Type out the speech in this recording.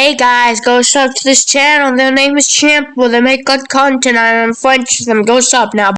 Hey guys, go sub to this channel. Their name is Champ. Well, they make good content. I'm French. with them. Go sub now.